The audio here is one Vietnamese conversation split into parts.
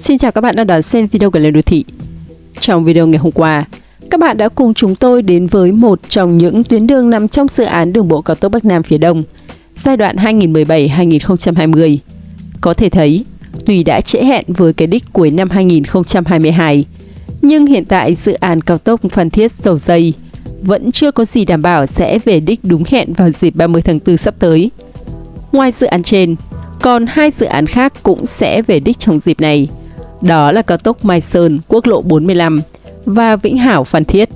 Xin chào các bạn đang đón xem video của Lên Đô Thị. Trong video ngày hôm qua, các bạn đã cùng chúng tôi đến với một trong những tuyến đường nằm trong dự án đường bộ cao tốc Bắc Nam phía Đông, giai đoạn 2017-2020. Có thể thấy, tuy đã trễ hẹn với cái đích cuối năm 2022, nhưng hiện tại dự án cao tốc Phan Thiết Dầu Dây vẫn chưa có gì đảm bảo sẽ về đích đúng hẹn vào dịp 30 tháng 4 sắp tới. Ngoài dự án trên, còn hai dự án khác cũng sẽ về đích trong dịp này. Đó là cao tốc Mai Sơn, quốc lộ 45 và Vĩnh Hảo Phan Thiết.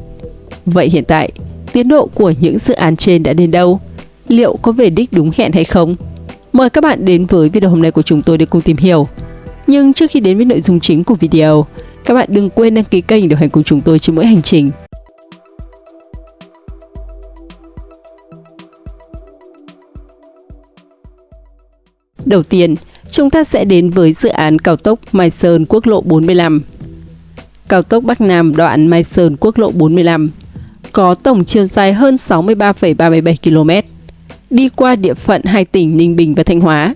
Vậy hiện tại, tiến độ của những dự án trên đã đến đâu? Liệu có về đích đúng hẹn hay không? Mời các bạn đến với video hôm nay của chúng tôi để cùng tìm hiểu. Nhưng trước khi đến với nội dung chính của video, các bạn đừng quên đăng ký kênh để hành cùng chúng tôi trên mỗi hành trình. Đầu tiên, chúng ta sẽ đến với dự án cao tốc Mai Sơn quốc lộ 45. Cao tốc Bắc Nam đoạn Mai Sơn quốc lộ 45 có tổng chiều dài hơn 63,37 km, đi qua địa phận hai tỉnh Ninh Bình và Thanh Hóa.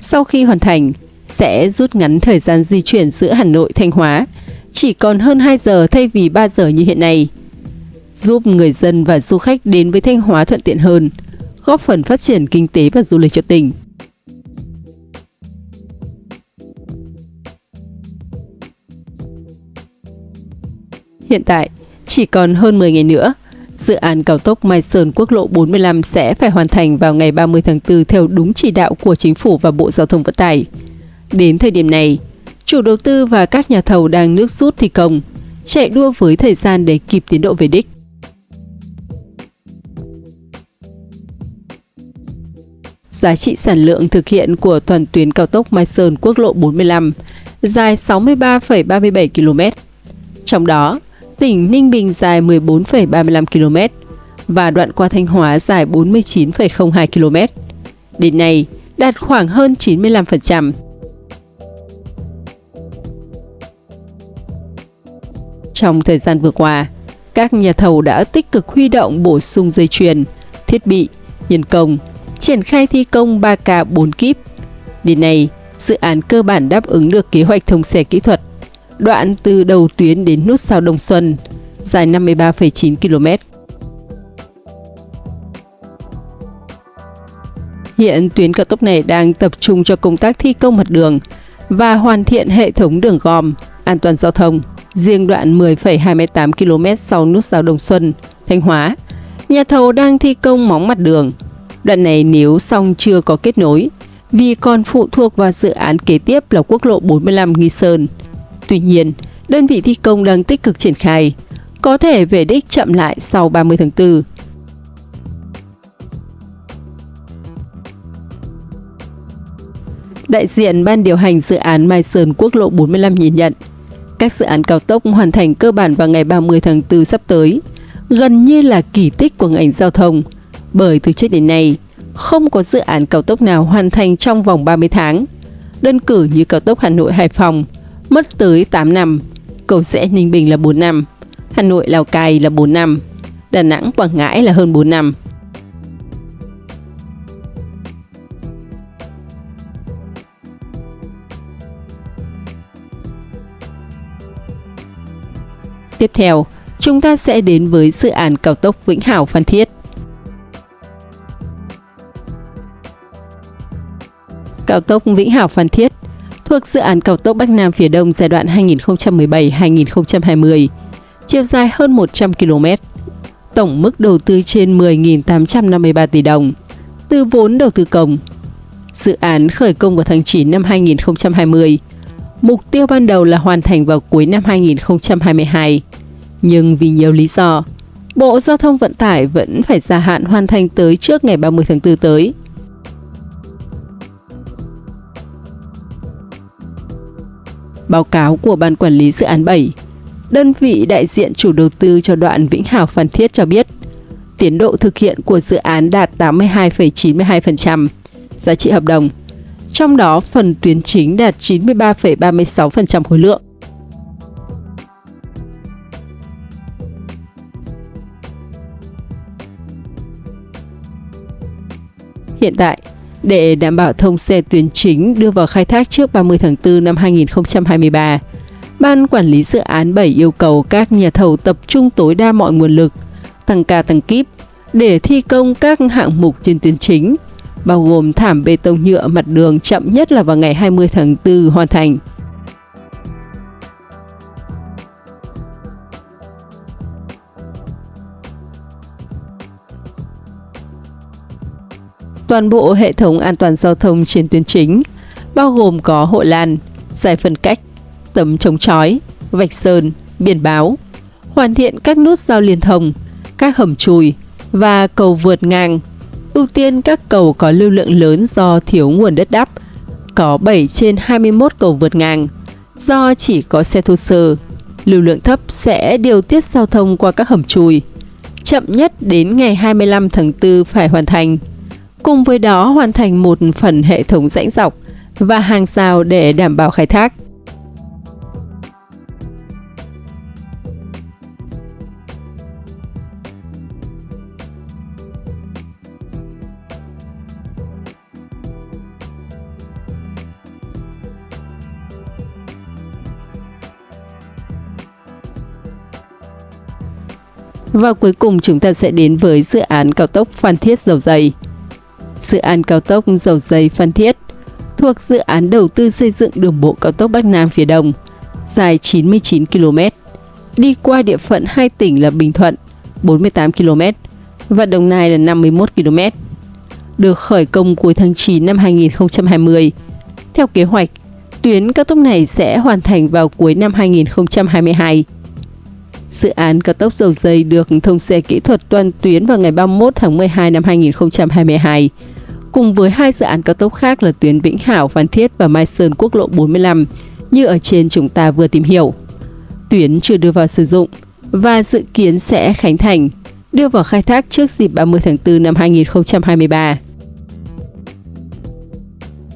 Sau khi hoàn thành, sẽ rút ngắn thời gian di chuyển giữa Hà Nội Thanh Hóa, chỉ còn hơn 2 giờ thay vì 3 giờ như hiện nay, giúp người dân và du khách đến với Thanh Hóa thuận tiện hơn, góp phần phát triển kinh tế và du lịch cho tỉnh. Hiện tại, chỉ còn hơn 10 ngày nữa, dự án cao tốc Mai Sơn quốc lộ 45 sẽ phải hoàn thành vào ngày 30 tháng 4 theo đúng chỉ đạo của Chính phủ và Bộ Giao thông Vận tải. Đến thời điểm này, chủ đầu tư và các nhà thầu đang nước rút thi công, chạy đua với thời gian để kịp tiến độ về đích. Giá trị sản lượng thực hiện của toàn tuyến cao tốc Mai Sơn quốc lộ 45 dài 63,37 km. Trong đó, tỉnh Ninh Bình dài 14,35 km và đoạn qua Thanh Hóa dài 49,02 km. Đến nay, đạt khoảng hơn 95%. Trong thời gian vừa qua, các nhà thầu đã tích cực huy động bổ sung dây chuyền, thiết bị, nhân công, triển khai thi công 3K 4 kíp. Đến nay, dự án cơ bản đáp ứng được kế hoạch thông xe kỹ thuật đoạn từ đầu tuyến đến nút sao Đông Xuân, dài 53,9 km. Hiện tuyến cao tốc này đang tập trung cho công tác thi công mặt đường và hoàn thiện hệ thống đường gom, an toàn giao thông. Riêng đoạn 10,28 km sau nút giao Đồng Xuân, Thanh Hóa, nhà thầu đang thi công móng mặt đường. Đoạn này nếu xong chưa có kết nối, vì còn phụ thuộc vào dự án kế tiếp là quốc lộ 45 Nghi Sơn, Tuy nhiên, đơn vị thi công đang tích cực triển khai, có thể về đích chậm lại sau 30 tháng 4. Đại diện Ban điều hành dự án Mai Sơn Quốc lộ 45 nhìn nhận, các dự án cao tốc hoàn thành cơ bản vào ngày 30 tháng 4 sắp tới, gần như là kỳ tích của ngành giao thông, bởi từ trước đến nay, không có dự án cao tốc nào hoàn thành trong vòng 30 tháng. Đơn cử như cao tốc Hà Nội Hải Phòng mất tới 8 năm, cầu rẽ Ninh Bình là 4 năm, Hà Nội Lào Cai là 4 năm, Đà Nẵng Quảng Ngãi là hơn 4 năm. Tiếp theo, chúng ta sẽ đến với dự án cao tốc Vĩnh Hảo Phan Thiết. Cao tốc Vĩnh Hảo Phan Thiết thuộc dự án cao tốc Bắc Nam phía Đông giai đoạn 2017-2020, chiều dài hơn 100 km, tổng mức đầu tư trên 10.853 tỷ đồng, từ vốn đầu tư công. Dự án khởi công vào tháng 9 năm 2020, mục tiêu ban đầu là hoàn thành vào cuối năm 2022, nhưng vì nhiều lý do, Bộ Giao thông Vận tải vẫn phải gia hạn hoàn thành tới trước ngày 30 tháng 4 tới. Báo cáo của Ban Quản lý Dự án 7, đơn vị đại diện chủ đầu tư cho đoạn Vĩnh Hảo Phan Thiết cho biết, tiến độ thực hiện của dự án đạt 82,92%, giá trị hợp đồng. Trong đó, phần tuyến chính đạt 93,36% khối lượng. Hiện tại, để đảm bảo thông xe tuyến chính đưa vào khai thác trước 30 tháng 4 năm 2023. Ban quản lý dự án 7 yêu cầu các nhà thầu tập trung tối đa mọi nguồn lực, tăng ca tăng kíp để thi công các hạng mục trên tuyến chính, bao gồm thảm bê tông nhựa mặt đường chậm nhất là vào ngày 20 tháng 4 hoàn thành. Toàn bộ hệ thống an toàn giao thông trên tuyến chính, bao gồm có hộ lan, giải phân cách, tấm chống chói, vạch sơn, biển báo, hoàn thiện các nút giao liên thông, các hầm chùi và cầu vượt ngang. Ưu tiên các cầu có lưu lượng lớn do thiếu nguồn đất đắp, có 7 trên 21 cầu vượt ngang. Do chỉ có xe thô sơ, lưu lượng thấp sẽ điều tiết giao thông qua các hầm chùi. Chậm nhất đến ngày 25 tháng 4 phải hoàn thành. Cùng với đó, hoàn thành một phần hệ thống rãnh dọc và hàng rào để đảm bảo khai thác. Và cuối cùng chúng ta sẽ đến với dự án cao tốc Phan Thiết Dầu Dày. Dự án cao tốc Dầu dây Phan Thiết thuộc dự án đầu tư xây dựng đường bộ cao tốc Bắc Nam phía Đông, dài 99 km, đi qua địa phận hai tỉnh là Bình Thuận 48 km và Đồng Nai là 51 km. Được khởi công cuối tháng 9 năm 2020. Theo kế hoạch, tuyến cao tốc này sẽ hoàn thành vào cuối năm 2022. Dự án cao tốc dầu dây được thông xe kỹ thuật toàn tuyến vào ngày 31 tháng 12 năm 2022, cùng với hai dự án cao tốc khác là tuyến Vĩnh Hảo, Phan Thiết và Mai Sơn quốc lộ 45, như ở trên chúng ta vừa tìm hiểu. Tuyến chưa đưa vào sử dụng và dự kiến sẽ khánh thành, đưa vào khai thác trước dịp 30 tháng 4 năm 2023.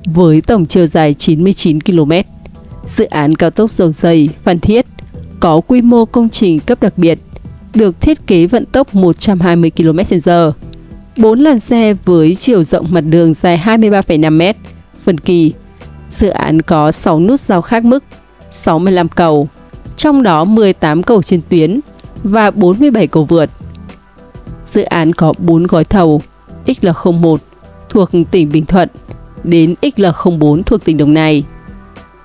Với tổng chiều dài 99 km, dự án cao tốc dầu dây Phan Thiết có quy mô công trình cấp đặc biệt, được thiết kế vận tốc 120 km/h, 4 làn xe với chiều rộng mặt đường dài 23,5 m, Phần kỳ. Dự án có 6 nút giao khác mức, 65 cầu, trong đó 18 cầu trên tuyến và 47 cầu vượt. Dự án có 4 gói thầu XL01 thuộc tỉnh Bình Thuận đến XL04 thuộc tỉnh Đồng Nai.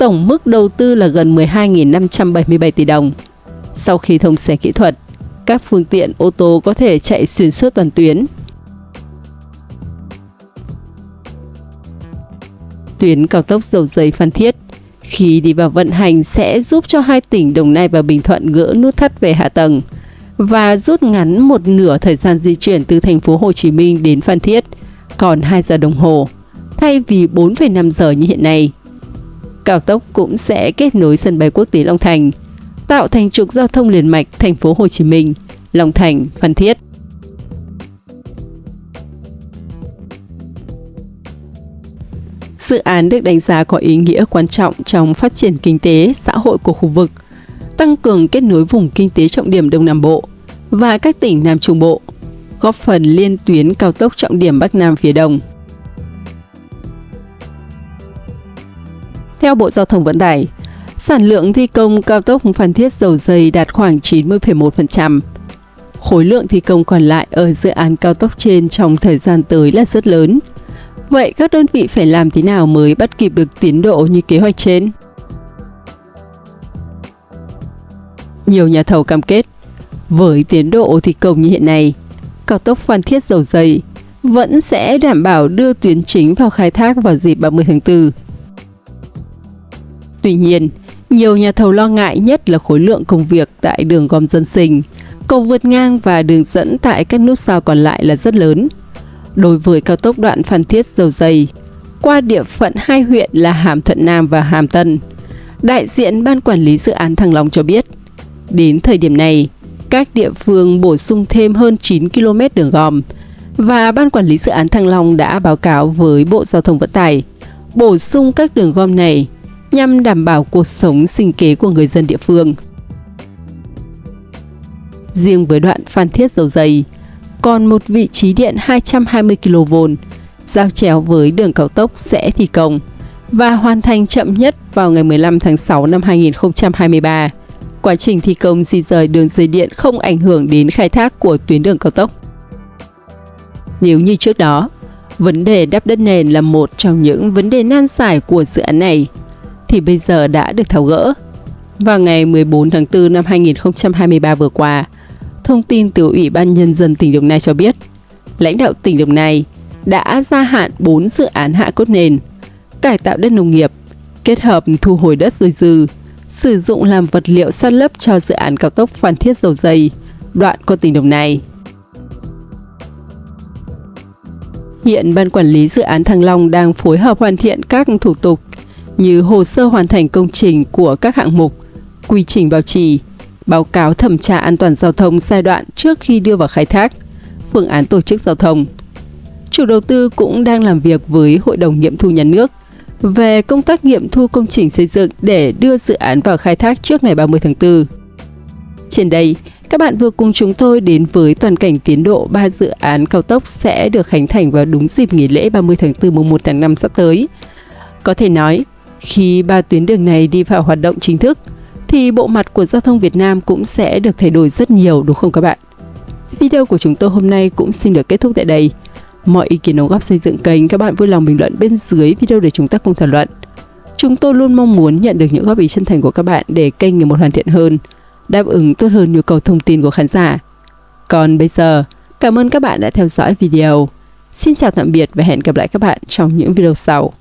Tổng mức đầu tư là gần 12.577 tỷ đồng. Sau khi thông xe kỹ thuật, các phương tiện ô tô có thể chạy xuyên suốt toàn tuyến. Tuyến cao tốc dầu dây Phan Thiết khi đi vào vận hành sẽ giúp cho hai tỉnh Đồng Nai và Bình Thuận gỡ nút thắt về hạ tầng và rút ngắn một nửa thời gian di chuyển từ thành phố Hồ Chí Minh đến Phan Thiết, còn 2 giờ đồng hồ, thay vì 4,5 giờ như hiện nay cao tốc cũng sẽ kết nối sân bay quốc tế Long Thành, tạo thành trục giao thông liền mạch thành phố Hồ Chí Minh, Long Thành, Phan Thiết. Dự án được đánh giá có ý nghĩa quan trọng trong phát triển kinh tế, xã hội của khu vực, tăng cường kết nối vùng kinh tế trọng điểm Đông Nam Bộ và các tỉnh Nam Trung Bộ, góp phần liên tuyến cao tốc trọng điểm Bắc Nam phía Đông – Theo Bộ Giao thông Vận tải, sản lượng thi công cao tốc Phan Thiết dầu dây đạt khoảng 90,1%. Khối lượng thi công còn lại ở dự án cao tốc trên trong thời gian tới là rất lớn. Vậy các đơn vị phải làm thế nào mới bắt kịp được tiến độ như kế hoạch trên? Nhiều nhà thầu cam kết, với tiến độ thi công như hiện nay, cao tốc Phan Thiết dầu dây vẫn sẽ đảm bảo đưa tuyến chính vào khai thác vào dịp 30 tháng 4 Tuy nhiên, nhiều nhà thầu lo ngại nhất là khối lượng công việc tại đường gom dân sinh, cầu vượt ngang và đường dẫn tại các nút giao còn lại là rất lớn. Đối với cao tốc đoạn Phan Thiết Dầu Dây, qua địa phận hai huyện là Hàm Thuận Nam và Hàm Tân, đại diện Ban Quản lý Dự án Thăng Long cho biết, đến thời điểm này, các địa phương bổ sung thêm hơn 9 km đường gom và Ban Quản lý Dự án Thăng Long đã báo cáo với Bộ Giao thông Vận tải bổ sung các đường gom này nhằm đảm bảo cuộc sống sinh kế của người dân địa phương. Riêng với đoạn Phan Thiết Dầu Dày, còn một vị trí điện 220 kV giao chéo với đường cao tốc sẽ thi công và hoàn thành chậm nhất vào ngày 15 tháng 6 năm 2023. Quá trình thi công di rời đường dây điện không ảnh hưởng đến khai thác của tuyến đường cao tốc. Nếu như trước đó, vấn đề đắp đất nền là một trong những vấn đề nan giải của dự án này, thì bây giờ đã được tháo gỡ. Vào ngày 14 tháng 4 năm 2023 vừa qua, thông tin từ Ủy ban Nhân dân tỉnh Đồng Nai cho biết, lãnh đạo tỉnh Đồng Nai đã gia hạn 4 dự án hạ cốt nền, cải tạo đất nông nghiệp, kết hợp thu hồi đất dồi dư, sử dụng làm vật liệu san lấp cho dự án cao tốc Phan Thiết Dầu Dây, đoạn qua tỉnh Đồng Nai. Hiện Ban Quản lý Dự án Thăng Long đang phối hợp hoàn thiện các thủ tục như hồ sơ hoàn thành công trình của các hạng mục, quy trình bảo trì, báo cáo thẩm tra an toàn giao thông giai đoạn trước khi đưa vào khai thác, phương án tổ chức giao thông. Chủ đầu tư cũng đang làm việc với Hội đồng nghiệm thu nhà nước về công tác nghiệm thu công trình xây dựng để đưa dự án vào khai thác trước ngày 30 tháng 4. Trên đây, các bạn vừa cùng chúng tôi đến với toàn cảnh tiến độ 3 dự án cao tốc sẽ được khánh thành vào đúng dịp nghỉ lễ 30 tháng 4 mùng 1 tháng 5 sắp tới. Có thể nói, khi ba tuyến đường này đi vào hoạt động chính thức, thì bộ mặt của giao thông Việt Nam cũng sẽ được thay đổi rất nhiều đúng không các bạn? Video của chúng tôi hôm nay cũng xin được kết thúc tại đây. Mọi ý kiến đóng góp xây dựng kênh các bạn vui lòng bình luận bên dưới video để chúng ta cùng thảo luận. Chúng tôi luôn mong muốn nhận được những góp ý chân thành của các bạn để kênh ngày một hoàn thiện hơn, đáp ứng tốt hơn nhu cầu thông tin của khán giả. Còn bây giờ, cảm ơn các bạn đã theo dõi video. Xin chào tạm biệt và hẹn gặp lại các bạn trong những video sau.